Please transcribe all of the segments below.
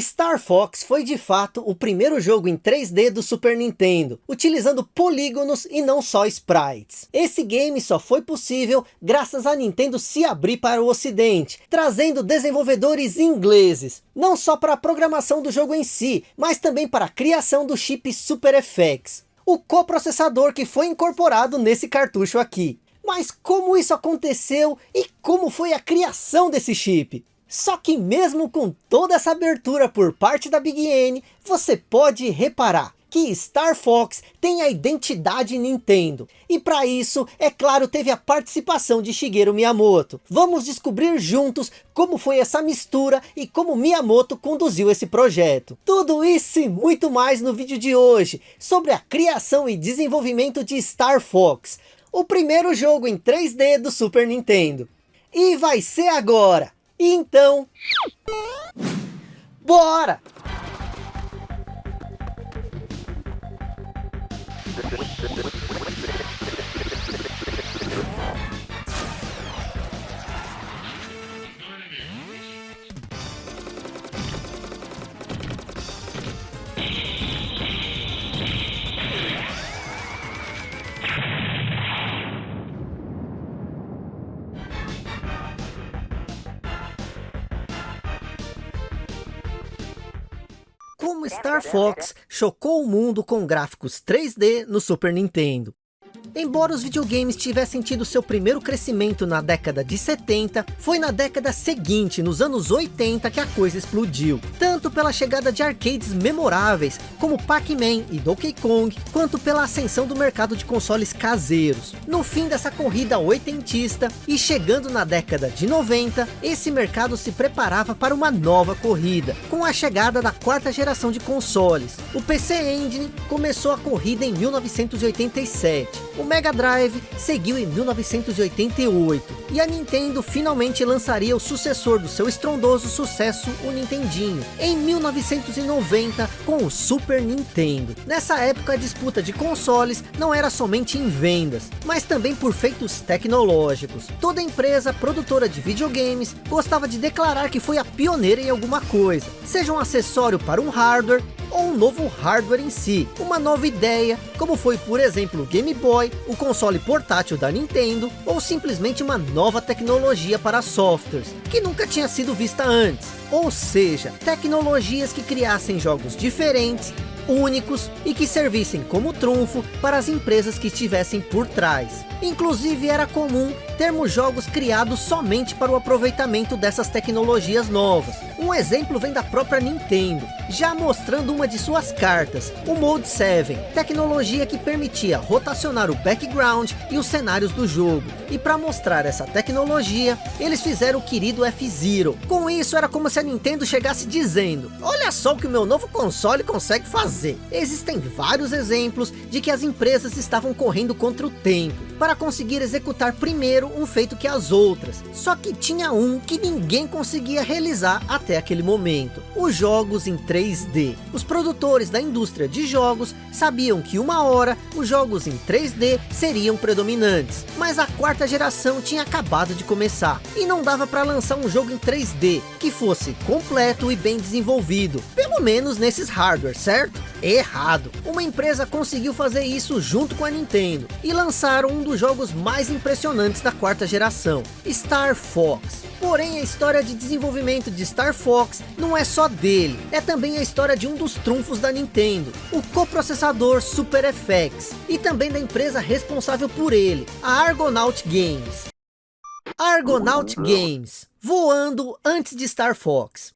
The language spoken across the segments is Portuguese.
Star Fox foi de fato o primeiro jogo em 3D do Super Nintendo, utilizando polígonos e não só sprites. Esse game só foi possível graças a Nintendo se abrir para o ocidente, trazendo desenvolvedores ingleses, não só para a programação do jogo em si, mas também para a criação do chip Super FX, o coprocessador que foi incorporado nesse cartucho aqui. Mas como isso aconteceu e como foi a criação desse chip? Só que mesmo com toda essa abertura por parte da Big N, você pode reparar que Star Fox tem a identidade Nintendo. E para isso, é claro, teve a participação de Shigeru Miyamoto. Vamos descobrir juntos como foi essa mistura e como Miyamoto conduziu esse projeto. Tudo isso e muito mais no vídeo de hoje, sobre a criação e desenvolvimento de Star Fox. O primeiro jogo em 3D do Super Nintendo. E vai ser agora! Então, bora! Star Fox chocou o mundo com gráficos 3D no Super Nintendo. Embora os videogames tivessem tido seu primeiro crescimento na década de 70, foi na década seguinte, nos anos 80, que a coisa explodiu. Tanto pela chegada de arcades memoráveis, como Pac-Man e Donkey Kong, quanto pela ascensão do mercado de consoles caseiros. No fim dessa corrida oitentista, e chegando na década de 90, esse mercado se preparava para uma nova corrida, com a chegada da quarta geração de consoles. O PC Engine começou a corrida em 1987, o Mega Drive seguiu em 1988 e a Nintendo finalmente lançaria o sucessor do seu estrondoso sucesso, o Nintendinho, em 1990 com o Super Nintendo. Nessa época a disputa de consoles não era somente em vendas, mas também por feitos tecnológicos. Toda empresa produtora de videogames gostava de declarar que foi a pioneira em alguma coisa, seja um acessório para um hardware ou um novo hardware em si, uma nova ideia, como foi por exemplo o Game Boy, o console portátil da Nintendo, ou simplesmente uma nova tecnologia para softwares, que nunca tinha sido vista antes. Ou seja, tecnologias que criassem jogos diferentes, únicos e que servissem como trunfo para as empresas que estivessem por trás. Inclusive era comum termos jogos criados somente para o aproveitamento dessas tecnologias novas. Um exemplo vem da própria Nintendo, já mostrando uma de suas cartas, o Mode 7, tecnologia que permitia rotacionar o background e os cenários do jogo. E para mostrar essa tecnologia, eles fizeram o querido F-Zero. Com isso era como se a Nintendo chegasse dizendo, olha só o que o meu novo console consegue fazer. Existem vários exemplos de que as empresas estavam correndo contra o tempo para conseguir executar primeiro um feito que as outras. Só que tinha um que ninguém conseguia realizar até aquele momento. Os jogos em 3D. Os produtores da indústria de jogos sabiam que uma hora os jogos em 3D seriam predominantes. Mas a quarta geração tinha acabado de começar. E não dava para lançar um jogo em 3D que fosse completo e bem desenvolvido. Pelo menos nesses hardware, certo? Errado. Uma empresa conseguiu fazer isso junto com a Nintendo. E lançaram um dos jogos mais impressionantes da quarta geração, Star Fox. Porém, a história de desenvolvimento de Star Fox não é só dele, é também a história de um dos trunfos da Nintendo, o coprocessador Super FX, e também da empresa responsável por ele, a Argonaut Games. Argonaut Games, voando antes de Star Fox.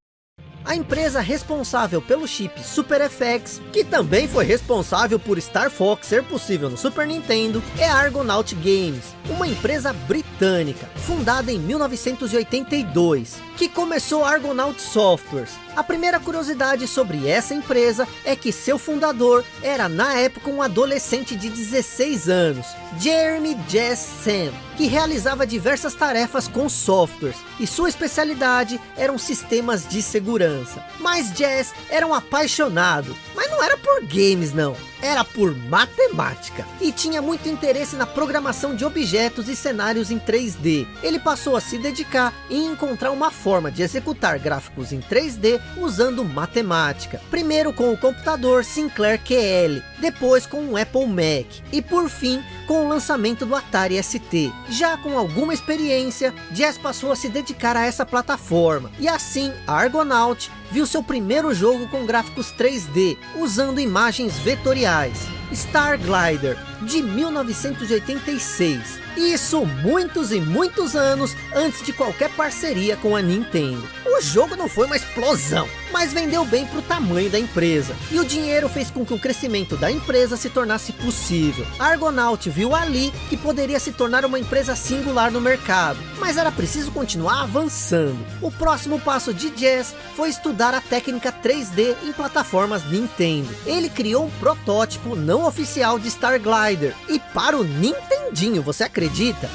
A empresa responsável pelo chip Super FX, que também foi responsável por Star Fox ser possível no Super Nintendo, é a Argonaut Games, uma empresa britânica, fundada em 1982, que começou Argonaut Softwares. A primeira curiosidade sobre essa empresa é que seu fundador era na época um adolescente de 16 anos, Jeremy Jess Sam, que realizava diversas tarefas com softwares, e sua especialidade eram sistemas de segurança. Mas Jazz era um apaixonado, mas não era por games não, era por matemática e tinha muito interesse na programação de objetos e cenários em 3D. Ele passou a se dedicar em encontrar uma forma de executar gráficos em 3D usando matemática. Primeiro com o computador Sinclair QL, depois com o Apple Mac e por fim com o lançamento do Atari ST. Já com alguma experiência, Jazz passou a se dedicar a essa plataforma e assim a Argonaut viu seu primeiro jogo com gráficos 3D, usando imagens vetoriais. Star Glider, de 1986. Isso muitos e muitos anos antes de qualquer parceria com a Nintendo. O jogo não foi uma explosão, mas vendeu bem para o tamanho da empresa. E o dinheiro fez com que o crescimento da empresa se tornasse possível. A Argonaut viu ali que poderia se tornar uma empresa singular no mercado, mas era preciso continuar avançando. O próximo passo de Jazz foi estudar a técnica 3D em plataformas Nintendo. Ele criou um protótipo não oficial de Star Glider e para o Nintendinho, você acredita?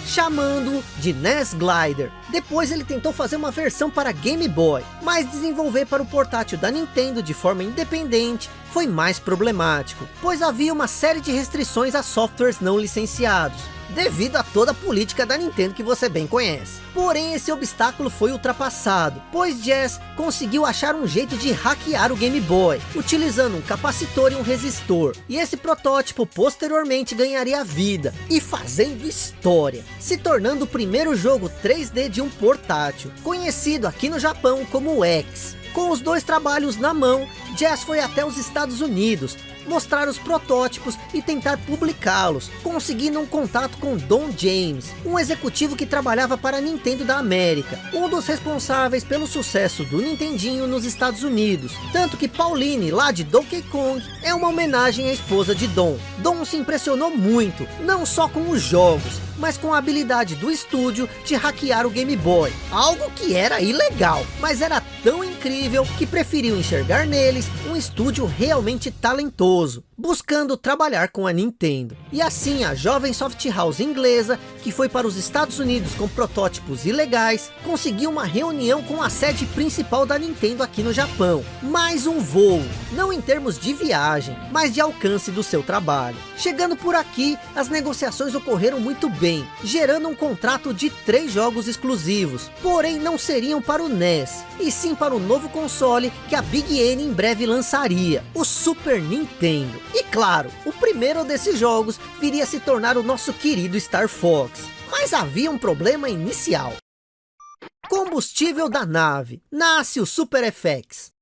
Chamando de NES Glider. Depois ele tentou fazer uma versão para Game Boy, mas desenvolver para o portátil da Nintendo de forma independente foi mais problemático, pois havia uma série de restrições a softwares não licenciados, devido a toda a política da Nintendo que você bem conhece. Porém, esse obstáculo foi ultrapassado, pois Jazz conseguiu achar um jeito de hackear o Game Boy, utilizando um capacitor e um resistor. E esse protótipo posteriormente ganharia vida, e fazendo história, se tornando o primeiro jogo 3D de um portátil, conhecido aqui no Japão como X. Com os dois trabalhos na mão, Jazz foi até os Estados Unidos, mostrar os protótipos e tentar publicá-los, conseguindo um contato com Don James, um executivo que trabalhava para a Nintendo da América, um dos responsáveis pelo sucesso do Nintendinho nos Estados Unidos, tanto que Pauline, lá de Donkey Kong, é uma homenagem à esposa de Don. Don se impressionou muito, não só com os jogos, mas com a habilidade do estúdio de hackear o Game Boy, algo que era ilegal, mas era tão incrível que preferiu enxergar neles um estúdio realmente talentoso, buscando trabalhar com a Nintendo. E assim a jovem soft house inglesa, que foi para os Estados Unidos com protótipos ilegais, conseguiu uma reunião com a sede principal da Nintendo aqui no Japão. Mais um voo, não em termos de viagem, mas de alcance do seu trabalho. Chegando por aqui, as negociações ocorreram muito bem, gerando um contrato de três jogos exclusivos, porém não seriam para o NES, e sim para o novo console que a Big N em breve lançaria, o Super Nintendo. E claro, o primeiro desses jogos viria a se tornar o nosso querido Star Fox. Mas havia um problema inicial. Combustível da nave. Nasce o Super FX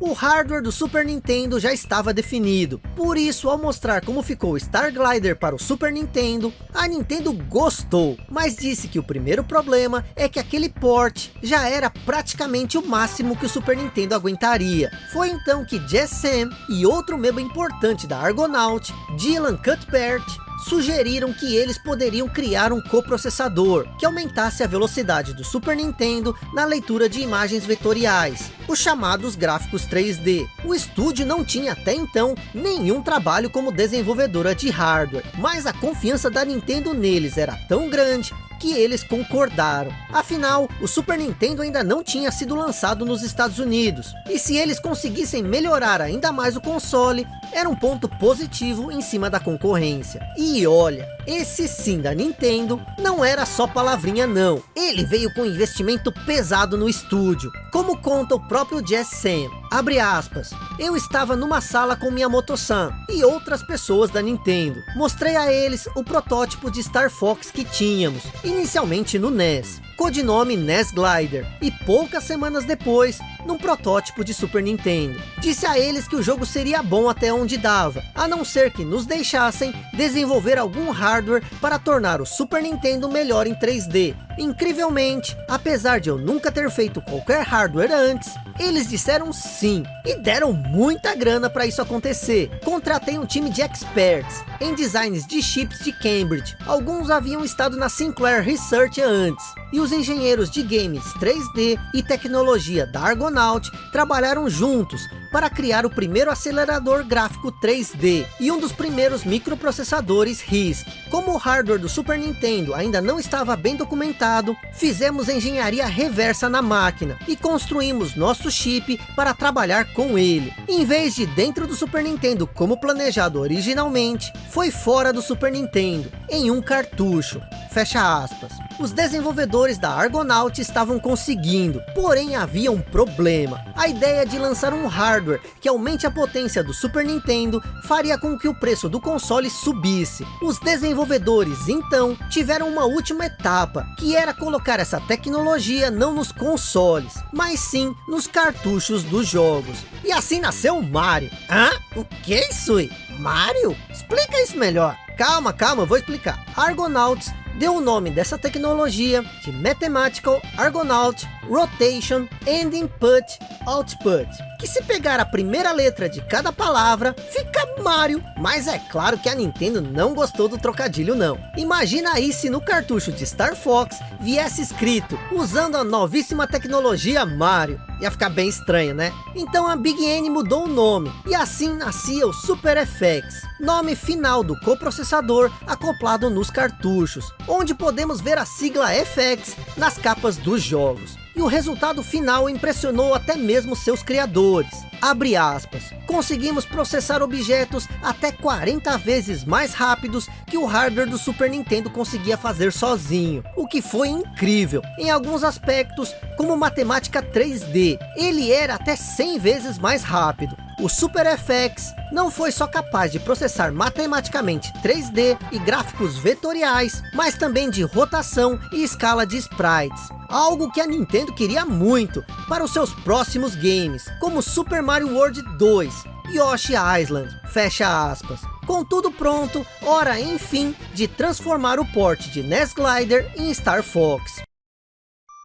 o hardware do Super Nintendo já estava definido. Por isso, ao mostrar como ficou Star Glider para o Super Nintendo, a Nintendo gostou, mas disse que o primeiro problema é que aquele port já era praticamente o máximo que o Super Nintendo aguentaria. Foi então que Jess Sam e outro membro importante da Argonaut, Dylan Cuthbert, sugeriram que eles poderiam criar um coprocessador que aumentasse a velocidade do Super Nintendo na leitura de imagens vetoriais, os chamados gráficos 3D. O estúdio não tinha até então nenhum trabalho como desenvolvedora de hardware, mas a confiança da Nintendo neles era tão grande que eles concordaram. Afinal, o Super Nintendo ainda não tinha sido lançado nos Estados Unidos. E se eles conseguissem melhorar ainda mais o console, era um ponto positivo em cima da concorrência. E olha, esse sim da Nintendo não era só palavrinha não. Ele veio com investimento pesado no estúdio. Como conta o próprio Jess Sam. Abre aspas. Eu estava numa sala com minha Moto-san e outras pessoas da Nintendo. Mostrei a eles o protótipo de Star Fox que tínhamos, inicialmente no NES codinome NES Glider, e poucas semanas depois, num protótipo de Super Nintendo. Disse a eles que o jogo seria bom até onde dava, a não ser que nos deixassem desenvolver algum hardware para tornar o Super Nintendo melhor em 3D. Incrivelmente, apesar de eu nunca ter feito qualquer hardware antes, eles disseram sim, e deram muita grana para isso acontecer. Contratei um time de experts, em designs de chips de Cambridge. Alguns haviam estado na Sinclair Research antes. E os engenheiros de games 3D e tecnologia da Argonaut trabalharam juntos para criar o primeiro acelerador gráfico 3D e um dos primeiros microprocessadores RISC. Como o hardware do Super Nintendo ainda não estava bem documentado, fizemos engenharia reversa na máquina e construímos nosso chip para trabalhar com ele. Em vez de dentro do Super Nintendo como planejado originalmente, foi fora do Super Nintendo, em um cartucho. Fecha aspas. Os desenvolvedores da Argonaut estavam conseguindo, porém havia um problema. A ideia de lançar um hardware que aumente a potência do Super Nintendo faria com que o preço do console subisse. Os desenvolvedores então tiveram uma última etapa, que era colocar essa tecnologia não nos consoles, mas sim nos cartuchos dos jogos. E assim nasceu o Mario. Hã? O que aí? Mario? Explica isso melhor. Calma, calma, eu vou explicar. Argonauts deu o nome dessa tecnologia de Mathematical Argonaut Rotation and Input Output, que se pegar a primeira letra de cada palavra, fica Mario, mas é claro que a Nintendo não gostou do trocadilho não. Imagina aí se no cartucho de Star Fox viesse escrito, usando a novíssima tecnologia Mario, ia ficar bem estranho né? Então a Big N mudou o nome, e assim nascia o Super FX, nome final do coprocessador acoplado nos cartuchos, onde podemos ver a sigla FX nas capas dos jogos. E o resultado final impressionou até mesmo seus criadores. Abre aspas. Conseguimos processar objetos até 40 vezes mais rápidos que o hardware do Super Nintendo conseguia fazer sozinho. O que foi incrível. Em alguns aspectos, como matemática 3D, ele era até 100 vezes mais rápido. O Super FX não foi só capaz de processar matematicamente 3D e gráficos vetoriais, mas também de rotação e escala de sprites. Algo que a Nintendo queria muito para os seus próximos games, como Super Mario World 2, Yoshi Island, fecha aspas. Com tudo pronto, hora enfim de transformar o port de NES Glider em Star Fox.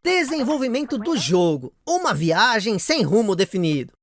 Desenvolvimento do jogo, uma viagem sem rumo definido.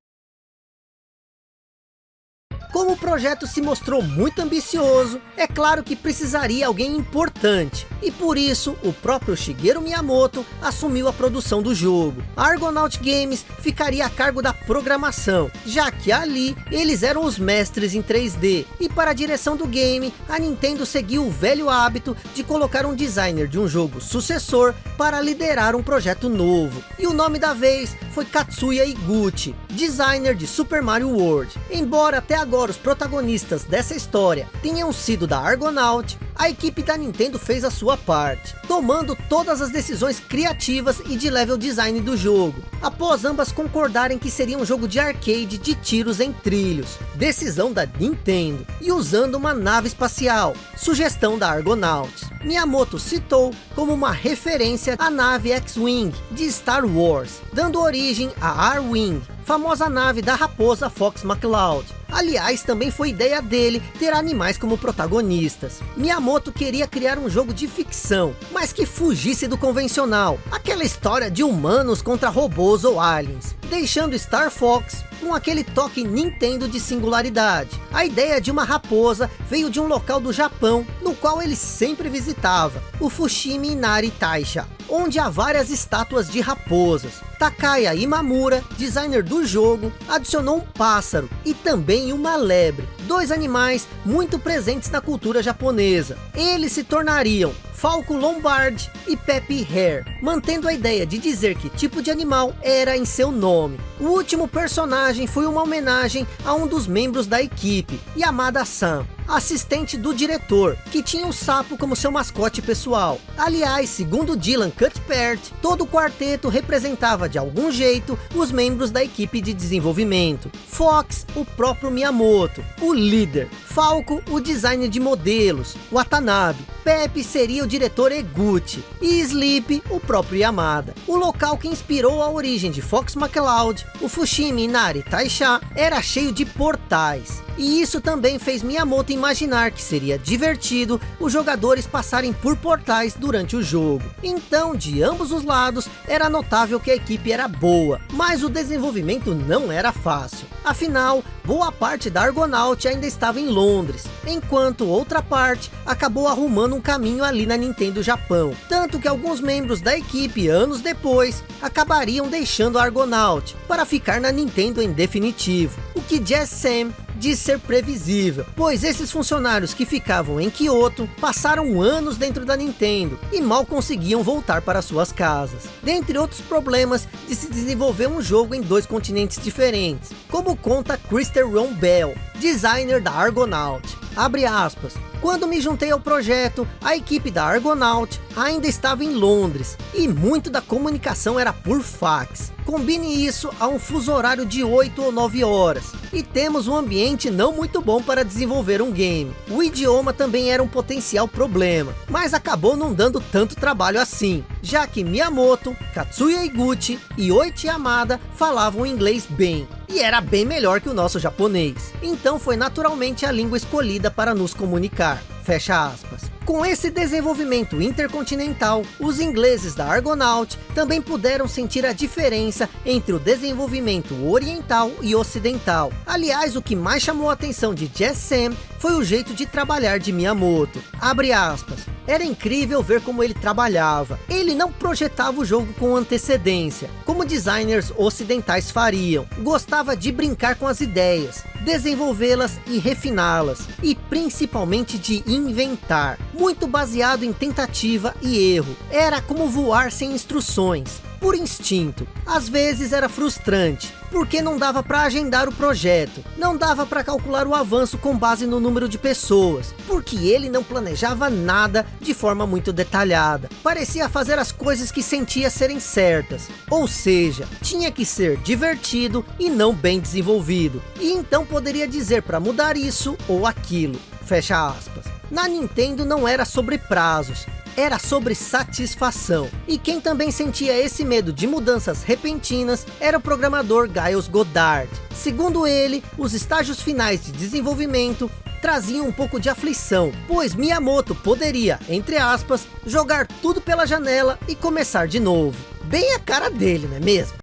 Como o projeto se mostrou muito ambicioso, é claro que precisaria alguém importante. E por isso, o próprio Shigeru Miyamoto assumiu a produção do jogo. A Argonaut Games ficaria a cargo da programação, já que ali eles eram os mestres em 3D. E para a direção do game, a Nintendo seguiu o velho hábito de colocar um designer de um jogo sucessor para liderar um projeto novo. E o nome da vez foi Katsuya Iguchi, designer de Super Mario World. Embora até agora embora os protagonistas dessa história tenham sido da Argonaut, a equipe da Nintendo fez a sua parte, tomando todas as decisões criativas e de level design do jogo, após ambas concordarem que seria um jogo de arcade de tiros em trilhos, decisão da Nintendo, e usando uma nave espacial, sugestão da Argonauts. Miyamoto citou como uma referência a nave X-Wing de Star Wars, dando origem a R-Wing, famosa nave da raposa Fox McCloud. Aliás, também foi ideia dele ter animais como protagonistas. Miyamoto queria criar um jogo de ficção, mas que fugisse do convencional. Aquela história de humanos contra robôs ou aliens. Deixando Star Fox com aquele toque Nintendo de singularidade. A ideia de uma raposa veio de um local do Japão, no qual ele sempre visitava, o Fushimi Inari Taisha, onde há várias estátuas de raposas. Takaya Imamura, designer do jogo, adicionou um pássaro e também uma lebre, dois animais muito presentes na cultura japonesa. Eles se tornariam Falco Lombard e Pepe Hare, mantendo a ideia de dizer que tipo de animal era em seu nome. O último personagem foi uma homenagem a um dos membros da equipe, Yamada-san, assistente do diretor, que tinha um sapo como seu mascote pessoal. Aliás, segundo Dylan Cuthbert, todo o quarteto representava de algum jeito os membros da equipe de desenvolvimento. Fox, o próprio Miyamoto, o líder. Falco, o designer de modelos, Watanabe. Pepe seria o diretor Eguchi. E Sleep, o próprio Yamada. O local que inspirou a origem de Fox McCloud, o Fushimi Inari Taisha, era cheio de portais. E isso também fez Miyamoto imaginar que seria divertido os jogadores passarem por portais durante o jogo. Então, de ambos os lados, era notável que a equipe era boa, mas o desenvolvimento não era fácil. Afinal, boa parte da Argonaut ainda estava em Londres, enquanto outra parte acabou arrumando um caminho ali na Nintendo Japão. Tanto que alguns membros da equipe, anos depois, acabariam deixando a Argonaut, para ficar na Nintendo em definitivo. O que Jazz Sam de ser previsível, pois esses funcionários que ficavam em Kyoto passaram anos dentro da Nintendo e mal conseguiam voltar para suas casas. Dentre outros problemas de se desenvolver um jogo em dois continentes diferentes, como conta Christer Ron Bell, designer da Argonaut. Abre aspas, quando me juntei ao projeto, a equipe da Argonaut ainda estava em Londres e muito da comunicação era por fax. Combine isso a um fuso horário de 8 ou 9 horas e temos um ambiente não muito bom para desenvolver um game. O idioma também era um potencial problema, mas acabou não dando tanto trabalho assim, já que Miyamoto, Katsuya Iguchi e Oichi Yamada falavam inglês bem e era bem melhor que o nosso japonês. Então foi naturalmente a língua escolhida para nos comunicar. Fecha aspas. Com esse desenvolvimento intercontinental, os ingleses da Argonaut também puderam sentir a diferença entre o desenvolvimento oriental e ocidental. Aliás, o que mais chamou a atenção de Jess Sam foi o jeito de trabalhar de Miyamoto. Abre aspas. Era incrível ver como ele trabalhava. Ele não projetava o jogo com antecedência, como designers ocidentais fariam. Gostava de brincar com as ideias, desenvolvê-las e refiná-las, e principalmente de inventar, muito baseado em tentativa e erro. Era como voar sem instruções, por instinto. Às vezes era frustrante, porque não dava para agendar o projeto, não dava para calcular o avanço com base no número de pessoas, porque ele não planejava nada de forma muito detalhada. Parecia fazer as coisas que sentia serem certas, ou seja, tinha que ser divertido e não bem desenvolvido. E então poderia dizer para mudar isso ou aquilo. Fecha aspas. Na Nintendo não era sobre prazos, era sobre satisfação. E quem também sentia esse medo de mudanças repentinas era o programador Giles Goddard. Segundo ele, os estágios finais de desenvolvimento traziam um pouco de aflição, pois Miyamoto poderia, entre aspas, jogar tudo pela janela e começar de novo. Bem a cara dele, não é mesmo?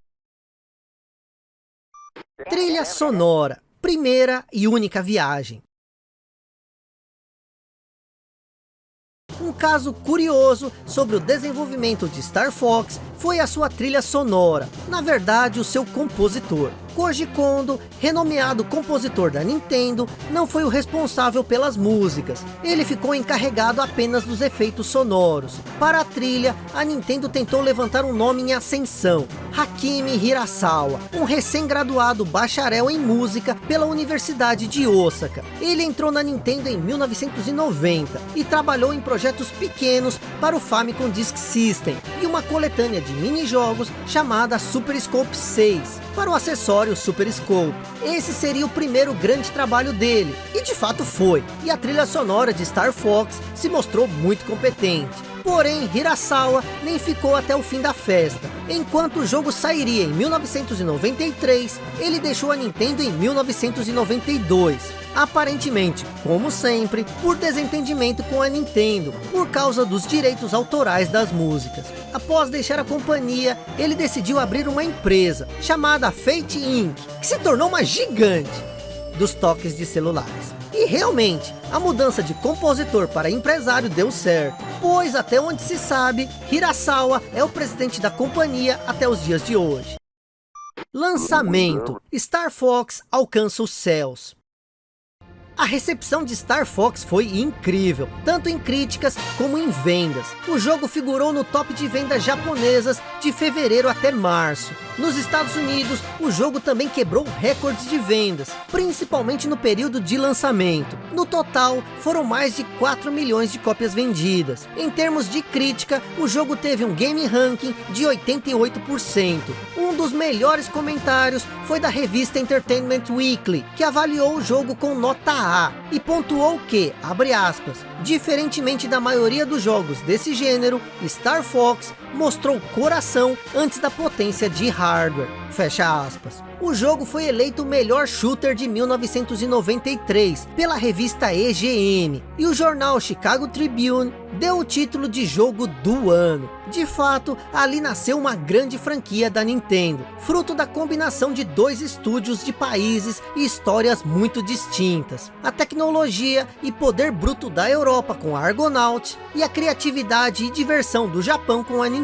Trilha sonora, primeira e única viagem. Um caso curioso sobre o desenvolvimento de Star Fox foi a sua trilha sonora, na verdade o seu compositor. Koji Kondo, renomeado compositor da Nintendo, não foi o responsável pelas músicas. Ele ficou encarregado apenas dos efeitos sonoros. Para a trilha, a Nintendo tentou levantar um nome em ascensão, Hakimi Hirasawa, um recém-graduado bacharel em música pela Universidade de Osaka. Ele entrou na Nintendo em 1990 e trabalhou em projetos pequenos para o Famicom Disk System e uma coletânea de mini-jogos chamada Super Scope 6 para o acessório Super Scope. Esse seria o primeiro grande trabalho dele, e de fato foi, e a trilha sonora de Star Fox se mostrou muito competente. Porém, Hirasawa nem ficou até o fim da festa. Enquanto o jogo sairia em 1993, ele deixou a Nintendo em 1992. Aparentemente, como sempre, por desentendimento com a Nintendo, por causa dos direitos autorais das músicas. Após deixar a companhia, ele decidiu abrir uma empresa, chamada Fate Inc., que se tornou uma gigante dos toques de celulares. E realmente, a mudança de compositor para empresário deu certo, pois até onde se sabe, Hirasawa é o presidente da companhia até os dias de hoje. Lançamento, Star Fox alcança os céus. A recepção de Star Fox foi incrível, tanto em críticas como em vendas. O jogo figurou no top de vendas japonesas de fevereiro até março. Nos Estados Unidos, o jogo também quebrou recordes de vendas, principalmente no período de lançamento. No total, foram mais de 4 milhões de cópias vendidas. Em termos de crítica, o jogo teve um game ranking de 88%. Um dos melhores comentários foi da revista Entertainment Weekly, que avaliou o jogo com nota A e pontuou que, abre aspas, diferentemente da maioria dos jogos desse gênero, Star Fox mostrou coração antes da potência de hardware. Fecha aspas. O jogo foi eleito o melhor shooter de 1993 pela revista EGM e o jornal Chicago Tribune deu o título de jogo do ano. De fato, ali nasceu uma grande franquia da Nintendo, fruto da combinação de dois estúdios de países e histórias muito distintas. A tecnologia e poder bruto da Europa com a Argonaut e a criatividade e diversão do Japão com a Nintendo.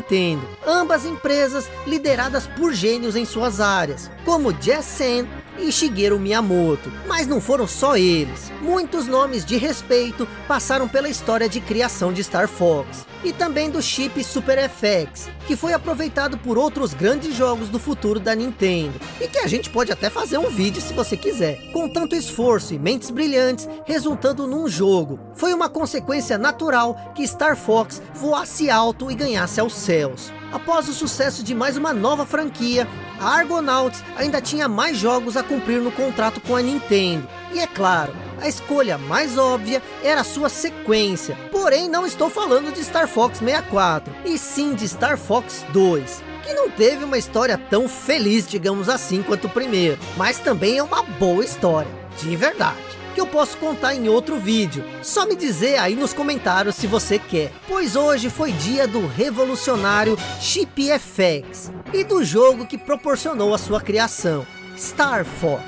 Ambas empresas lideradas por gênios em suas áreas, como Jess Sen e Shigeru Miyamoto. Mas não foram só eles. Muitos nomes de respeito passaram pela história de criação de Star Fox. E também do chip Super FX, que foi aproveitado por outros grandes jogos do futuro da Nintendo. E que a gente pode até fazer um vídeo se você quiser. Com tanto esforço e mentes brilhantes, resultando num jogo. Foi uma consequência natural que Star Fox voasse alto e ganhasse aos céus. Após o sucesso de mais uma nova franquia, a Argonauts ainda tinha mais jogos a cumprir no contrato com a Nintendo. E é claro, a escolha mais óbvia era a sua sequência. Porém, não estou falando de Star Fox 64, e sim de Star Fox 2 que não teve uma história tão feliz, digamos assim, quanto o primeiro. Mas também é uma boa história, de verdade que eu posso contar em outro vídeo. Só me dizer aí nos comentários se você quer. Pois hoje foi dia do revolucionário Chip FX e do jogo que proporcionou a sua criação, Star Fox.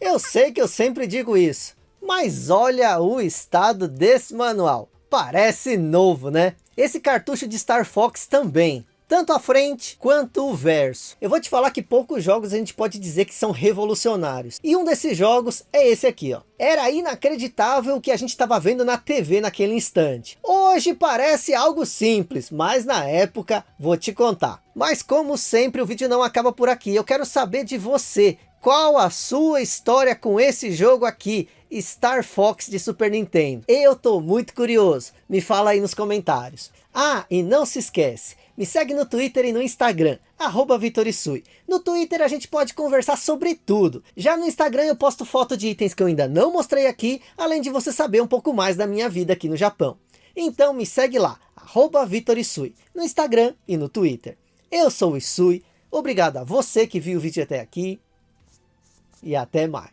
Eu sei que eu sempre digo isso, mas olha o estado desse manual. Parece novo, né? Esse cartucho de Star Fox também tanto a frente quanto o verso. Eu vou te falar que poucos jogos a gente pode dizer que são revolucionários. E um desses jogos é esse aqui, ó. Era inacreditável o que a gente estava vendo na TV naquele instante. Hoje parece algo simples, mas na época vou te contar. Mas como sempre o vídeo não acaba por aqui. Eu quero saber de você. Qual a sua história com esse jogo aqui? Star Fox de Super Nintendo. Eu tô muito curioso. Me fala aí nos comentários. Ah, e não se esquece, me segue no Twitter e no Instagram, arroba Vitorisui. No Twitter a gente pode conversar sobre tudo. Já no Instagram eu posto foto de itens que eu ainda não mostrei aqui, além de você saber um pouco mais da minha vida aqui no Japão. Então me segue lá, arroba Vitorisui, no Instagram e no Twitter. Eu sou o Isui, obrigado a você que viu o vídeo até aqui, e até mais.